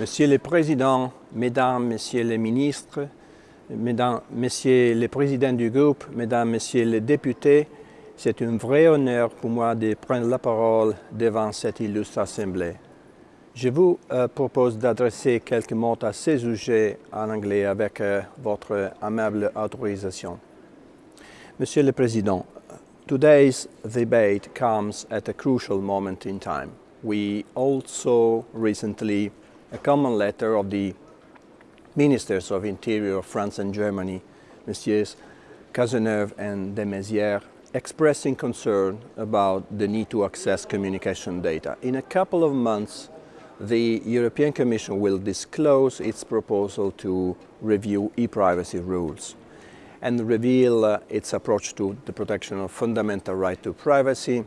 Monsieur le Président, Mesdames, Messieurs les ministres, Mesdames, Messieurs les présidents du groupe, Mesdames, Messieurs les députés, c'est un vrai honneur pour moi de prendre la parole devant cette illustre assemblée. Je vous euh, propose d'adresser quelques mots à ce sujet en anglais avec euh, votre amable autorisation. Monsieur le Président, today's debate comes at a crucial moment in time. We also recently a common letter of the Ministers of Interior of France and Germany, Messieurs Cazeneuve and de Maizière, expressing concern about the need to access communication data. In a couple of months, the European Commission will disclose its proposal to review e-privacy rules and reveal uh, its approach to the protection of fundamental right to privacy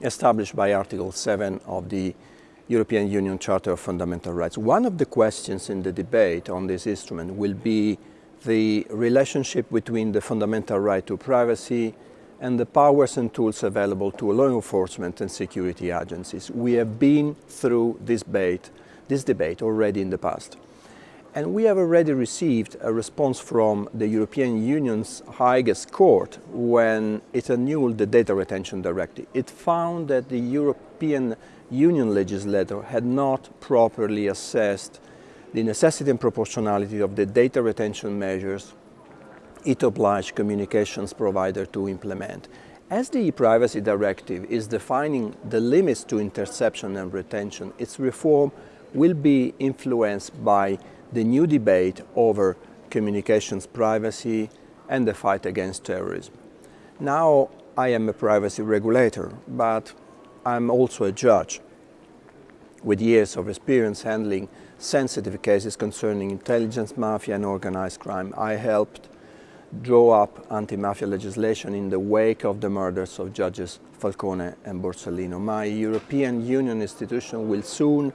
established by Article 7 of the European Union Charter of Fundamental Rights. One of the questions in the debate on this instrument will be the relationship between the fundamental right to privacy and the powers and tools available to law enforcement and security agencies. We have been through this debate, this debate already in the past. And we have already received a response from the European Union's highest court when it annulled the Data Retention Directive. It found that the European Union legislator had not properly assessed the necessity and proportionality of the data retention measures it obliged communications provider to implement. As the e-privacy directive is defining the limits to interception and retention, its reform will be influenced by the new debate over communications privacy and the fight against terrorism. Now I am a privacy regulator, but I'm also a judge with years of experience handling sensitive cases concerning intelligence mafia and organized crime. I helped draw up anti-mafia legislation in the wake of the murders of judges Falcone and Borsellino. My European Union institution will soon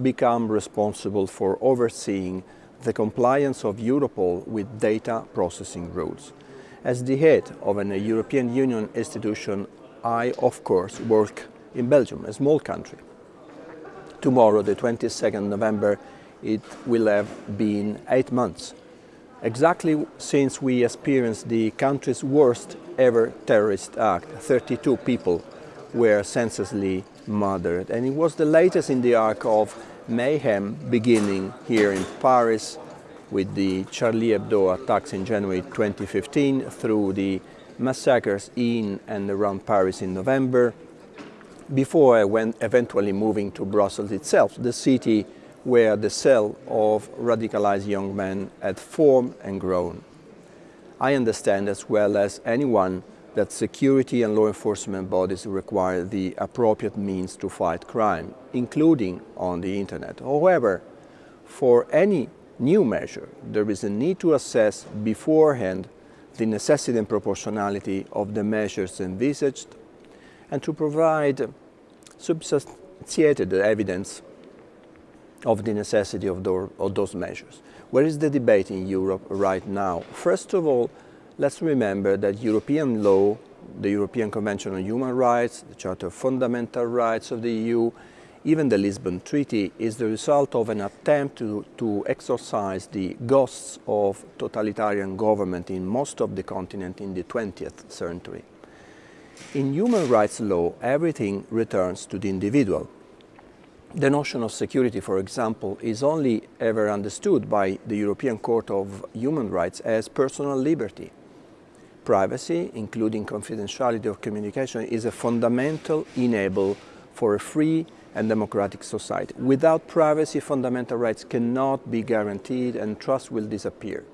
become responsible for overseeing the compliance of Europol with data processing rules. As the head of a European Union institution, I, of course, work in Belgium, a small country. Tomorrow, the 22nd November, it will have been eight months exactly since we experienced the country's worst ever terrorist act. 32 people were senselessly murdered. And it was the latest in the arc of mayhem beginning here in Paris with the Charlie Hebdo attacks in January 2015 through the massacres in and around Paris in November, before I went eventually moving to Brussels itself, the city where the cell of radicalized young men had formed and grown. I understand as well as anyone that security and law enforcement bodies require the appropriate means to fight crime, including on the internet. However, for any new measure, there is a need to assess beforehand the necessity and proportionality of the measures envisaged and to provide substantiated evidence of the necessity of, those measures. Where is the debate in Europe right now? First of all, let's remember that European law, the European Convention on Human Rights, the Charter of Fundamental Rights of the EU, even the Lisbon Treaty is the result of an attempt to, to exorcise the ghosts of totalitarian government in most of the continent in the 20th century. In human rights law, everything returns to the individual. The notion of security, for example, is only ever understood by the European Court of Human Rights as personal liberty. Privacy, including confidentiality of communication, is a fundamental enable for a free and democratic society. Without privacy, fundamental rights cannot be guaranteed and trust will disappear.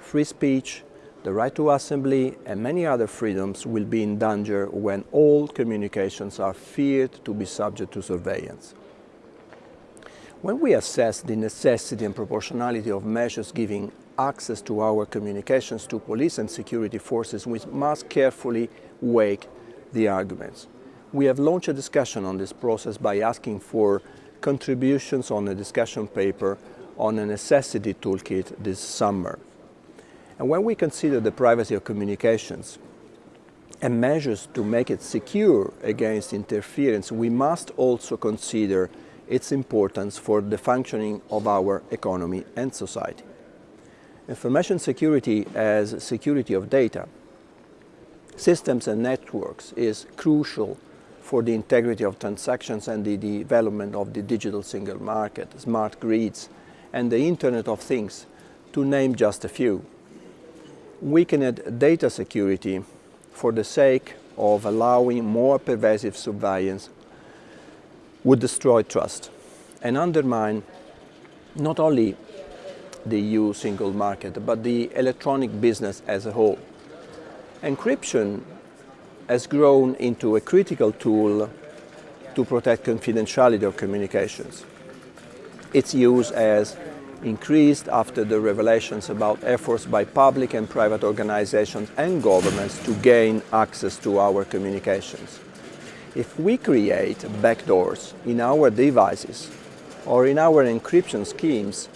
Free speech, the right to assembly and many other freedoms will be in danger when all communications are feared to be subject to surveillance. When we assess the necessity and proportionality of measures giving access to our communications to police and security forces, we must carefully weigh the arguments. We have launched a discussion on this process by asking for contributions on a discussion paper on a necessity toolkit this summer. And when we consider the privacy of communications and measures to make it secure against interference, we must also consider its importance for the functioning of our economy and society. Information security as security of data, systems and networks is crucial for the integrity of transactions and the development of the digital single market, smart grids, and the Internet of Things, to name just a few. Weakened data security for the sake of allowing more pervasive surveillance would destroy trust and undermine not only the EU single market, but the electronic business as a whole. Encryption has grown into a critical tool to protect confidentiality of communications. Its use has increased after the revelations about efforts by public and private organizations and governments to gain access to our communications. If we create backdoors in our devices or in our encryption schemes,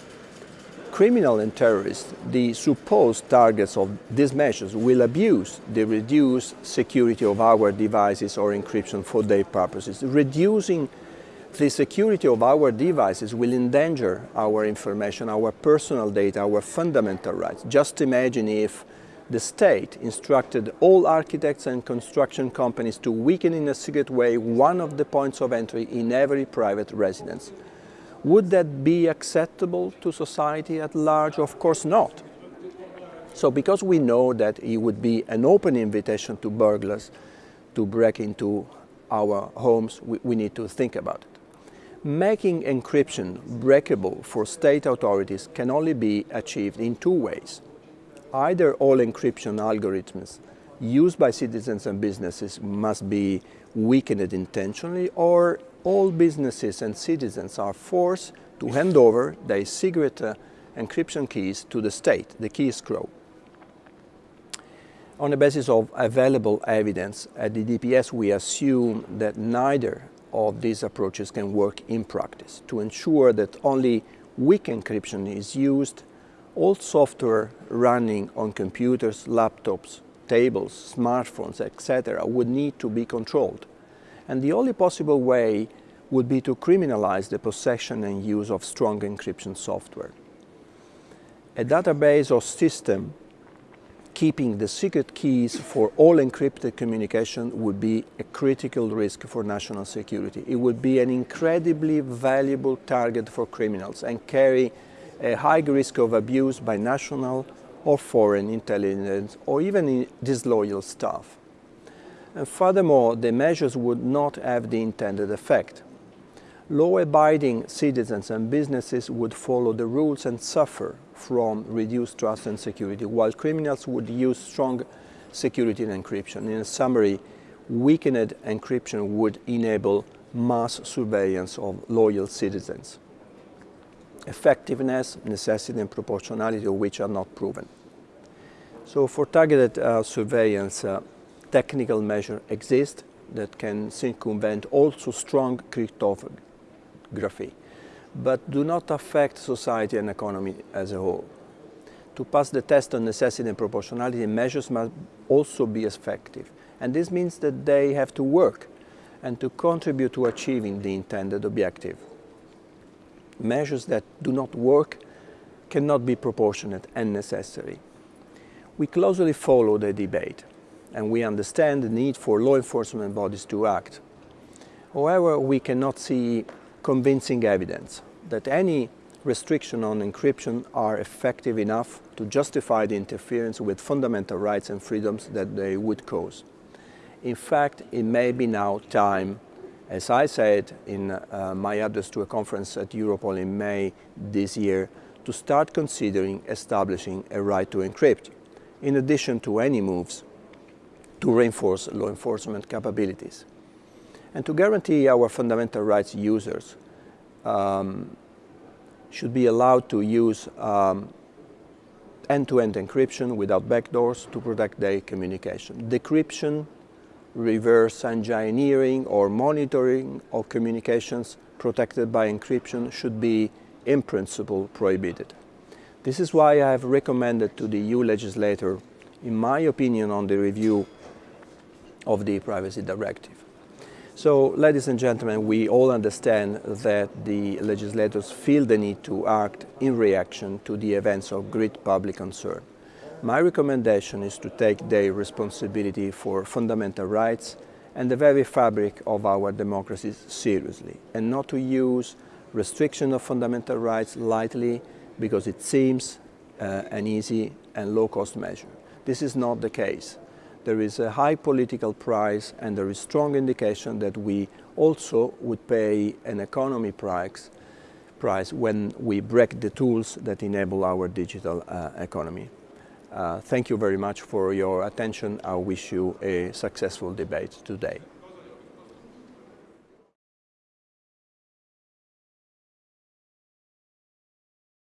criminal and terrorists, the supposed targets of these measures, will abuse the reduced security of our devices or encryption for their purposes. Reducing the security of our devices will endanger our information, our personal data, our fundamental rights. Just imagine if the state instructed all architects and construction companies to weaken in a secret way one of the points of entry in every private residence. Would that be acceptable to society at large? Of course not. So because we know that it would be an open invitation to burglars to break into our homes, we, we need to think about it. Making encryption breakable for state authorities can only be achieved in two ways. Either all encryption algorithms used by citizens and businesses must be weakened intentionally or all businesses and citizens are forced to hand over their secret uh, encryption keys to the state, the key escrow. On the basis of available evidence at the DPS, we assume that neither of these approaches can work in practice. To ensure that only weak encryption is used, all software running on computers, laptops, tables, smartphones, etc. would need to be controlled. And the only possible way would be to criminalize the possession and use of strong encryption software. A database or system keeping the secret keys for all encrypted communication would be a critical risk for national security. It would be an incredibly valuable target for criminals and carry a high risk of abuse by national or foreign intelligence or even disloyal staff. And furthermore, the measures would not have the intended effect. Law-abiding citizens and businesses would follow the rules and suffer from reduced trust and security, while criminals would use strong security and encryption. In summary, weakened encryption would enable mass surveillance of loyal citizens. Effectiveness, necessity and proportionality of which are not proven. So for targeted uh, surveillance, uh, technical measures exist that can circumvent also strong cryptography, but do not affect society and economy as a whole. To pass the test on necessity and proportionality, measures must also be effective. And this means that they have to work and to contribute to achieving the intended objective. Measures that do not work cannot be proportionate and necessary. We closely follow the debate and we understand the need for law enforcement bodies to act. However, we cannot see convincing evidence that any restriction on encryption are effective enough to justify the interference with fundamental rights and freedoms that they would cause. In fact, it may be now time, as I said in uh, my address to a conference at Europol in May this year, to start considering establishing a right to encrypt, in addition to any moves to reinforce law enforcement capabilities. And to guarantee our fundamental rights users um, should be allowed to use um, end-to-end um, -end encryption without backdoors to protect their communication. Decryption, reverse engineering or monitoring of communications protected by encryption should be in principle prohibited. This is why I have recommended to the EU legislator, in my opinion on the review of the Privacy Directive. So, ladies and gentlemen, we all understand that the legislators feel the need to act in reaction to the events of great public concern. My recommendation is to take their responsibility for fundamental rights and the very fabric of our democracies seriously, and not to use restriction of fundamental rights lightly because it seems uh, an easy and low-cost measure. This is not the case there is a high political price and there is strong indication that we also would pay an economy price, price when we break the tools that enable our digital uh, economy. Uh, thank you very much for your attention. I wish you a successful debate today.